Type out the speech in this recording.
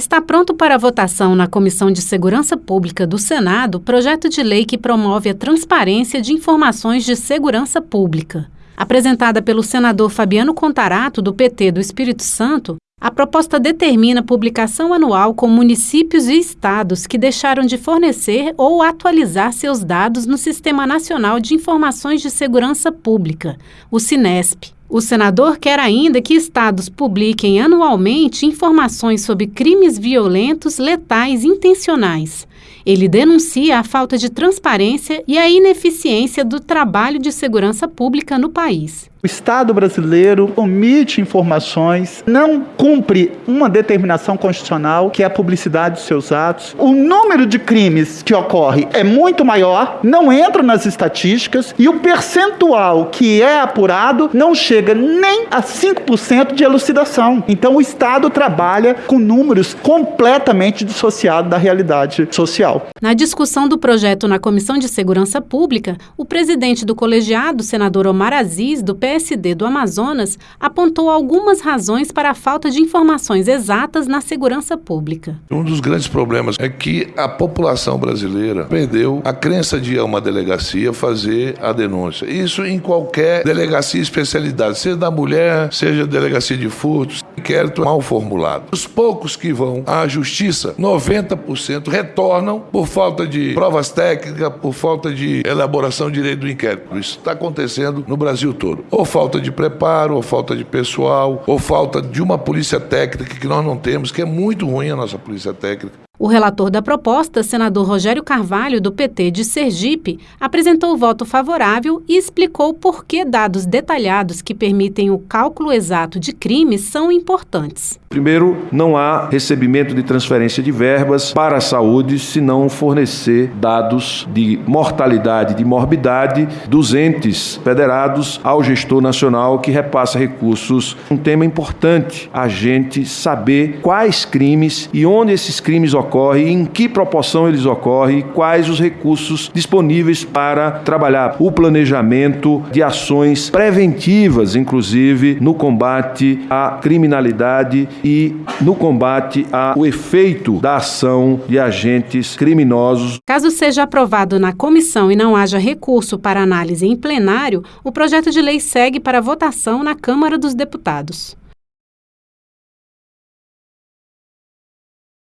Está pronto para votação na Comissão de Segurança Pública do Senado projeto de lei que promove a transparência de informações de segurança pública. Apresentada pelo senador Fabiano Contarato, do PT do Espírito Santo, a proposta determina publicação anual com municípios e estados que deixaram de fornecer ou atualizar seus dados no Sistema Nacional de Informações de Segurança Pública, o SINESP. O senador quer ainda que estados publiquem anualmente informações sobre crimes violentos, letais e intencionais. Ele denuncia a falta de transparência e a ineficiência do trabalho de segurança pública no país. O Estado brasileiro omite informações, não cumpre uma determinação constitucional, que é a publicidade dos seus atos. O número de crimes que ocorre é muito maior, não entra nas estatísticas, e o percentual que é apurado não chega nem a 5% de elucidação. Então o Estado trabalha com números completamente dissociados da realidade social. Na discussão do projeto na Comissão de Segurança Pública, o presidente do colegiado, senador Omar Aziz, do PSD do Amazonas apontou algumas razões para a falta de informações exatas na segurança pública. Um dos grandes problemas é que a população brasileira perdeu a crença de ir a uma delegacia fazer a denúncia. Isso em qualquer delegacia especialidade, seja da mulher, seja delegacia de furtos, inquérito mal formulado. Os poucos que vão à justiça, 90% retornam por falta de provas técnicas, por falta de elaboração de direito do inquérito. Isso está acontecendo no Brasil todo ou falta de preparo, ou falta de pessoal, ou falta de uma polícia técnica que nós não temos, que é muito ruim a nossa polícia técnica. O relator da proposta, senador Rogério Carvalho, do PT de Sergipe, apresentou o voto favorável e explicou por que dados detalhados que permitem o cálculo exato de crimes são importantes. Primeiro, não há recebimento de transferência de verbas para a saúde se não fornecer dados de mortalidade, de morbidade dos entes federados ao gestor nacional que repassa recursos. Um tema importante, a gente saber quais crimes e onde esses crimes ocorrem, em que proporção eles ocorrem quais os recursos disponíveis para trabalhar o planejamento de ações preventivas, inclusive no combate à criminalidade e no combate ao efeito da ação de agentes criminosos. Caso seja aprovado na comissão e não haja recurso para análise em plenário, o projeto de lei segue para votação na Câmara dos Deputados.